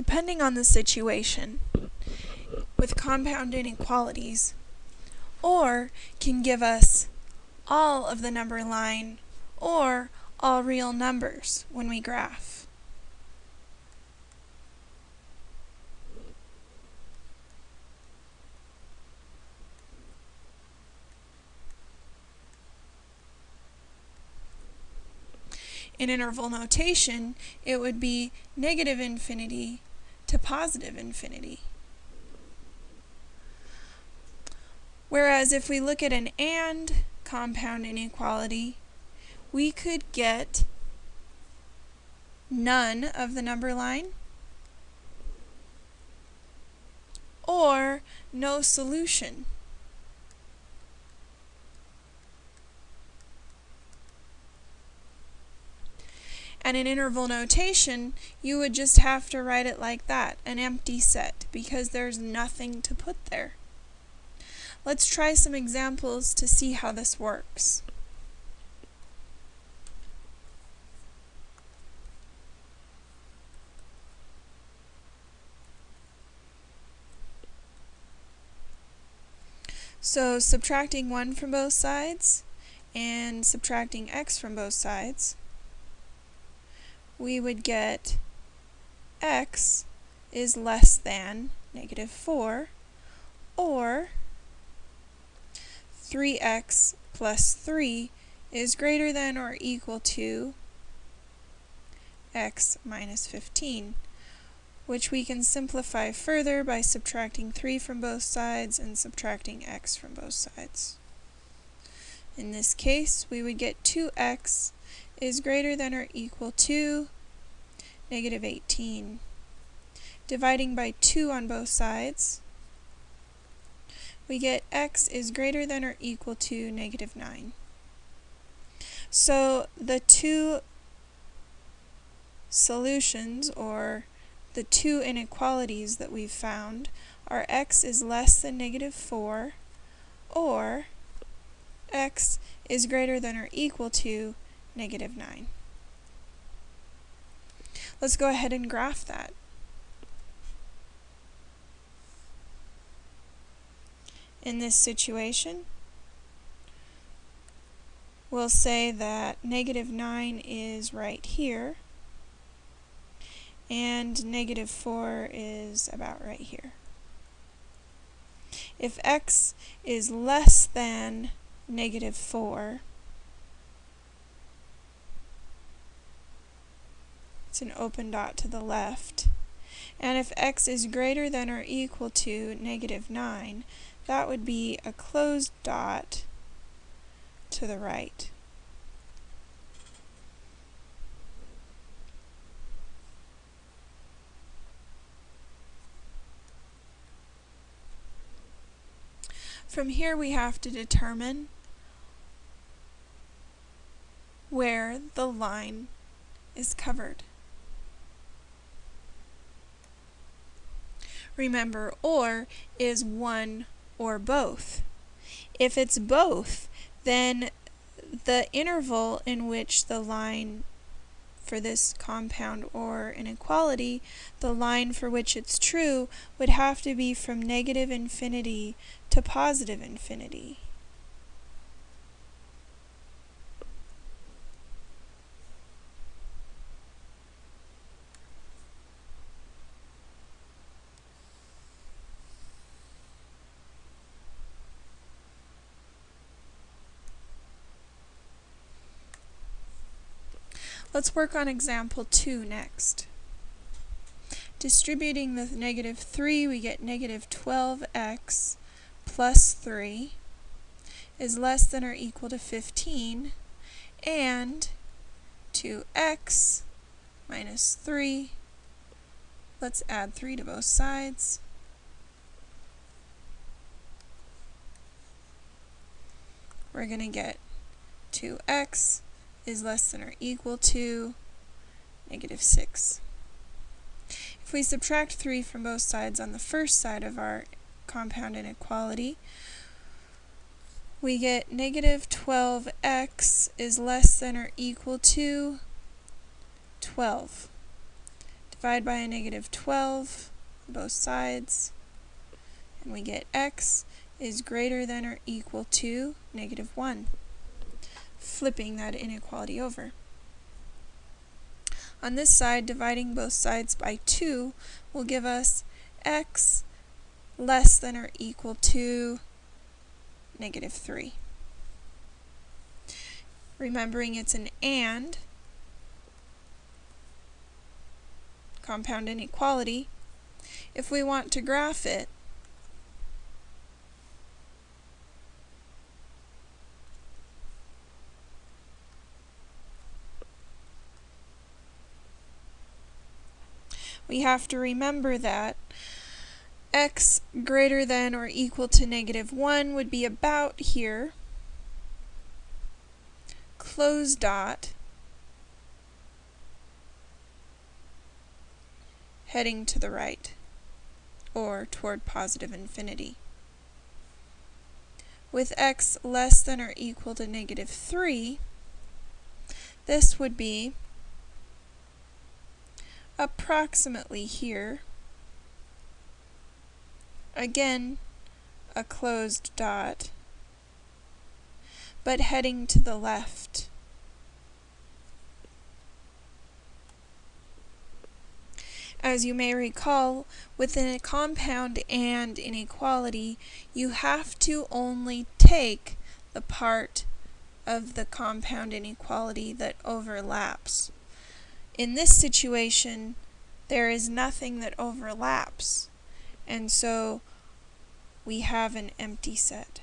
depending on the situation, with compound inequalities, or can give us all of the number line or all real numbers when we graph. In interval notation, it would be negative infinity to positive infinity. Whereas if we look at an AND compound inequality, we could get none of the number line or no solution. And in interval notation, you would just have to write it like that, an empty set, because there's nothing to put there. Let's try some examples to see how this works. So subtracting 1 from both sides and subtracting x from both sides, we would get x is less than negative 4, or 3x plus 3 is greater than or equal to x minus 15, which we can simplify further by subtracting 3 from both sides and subtracting x from both sides. In this case, we would get 2x is greater than or equal to negative 18. Dividing by 2 on both sides, we get x is greater than or equal to negative 9. So the two solutions, or the two inequalities that we've found, are x is less than negative 4, or x is greater than or equal to negative 9. Let's go ahead and graph that. In this situation, we'll say that negative 9 is right here, and negative 4 is about right here. If x is less than negative 4, it's an open dot to the left. And if x is greater than or equal to negative 9, that would be a closed dot to the right. From here we have to determine where the line is covered. Remember, or is one or both. If it's both, then the interval in which the line for this compound or inequality, the line for which it's true would have to be from negative infinity to positive infinity. Let's work on example 2 next. Distributing the negative 3, we get negative 12x plus 3 is less than or equal to 15, and 2x minus 3, let's add 3 to both sides, we're going to get 2x is less than or equal to negative 6. If we subtract 3 from both sides on the first side of our compound inequality, we get negative 12x is less than or equal to 12. divide by a negative 12 on both sides, and we get x is greater than or equal to negative 1, flipping that inequality over. On this side, dividing both sides by 2 will give us x less than or equal to negative 3. Remembering it's an AND, compound inequality, if we want to graph it, we have to remember that x greater than or equal to negative 1 would be about here, close dot, heading to the right, or toward positive infinity. With x less than or equal to negative 3, this would be approximately here. Again, a closed dot, but heading to the left. As you may recall, within a compound and inequality, you have to only take the part of the compound inequality that overlaps. In this situation, there is nothing that overlaps, and so we have an empty set.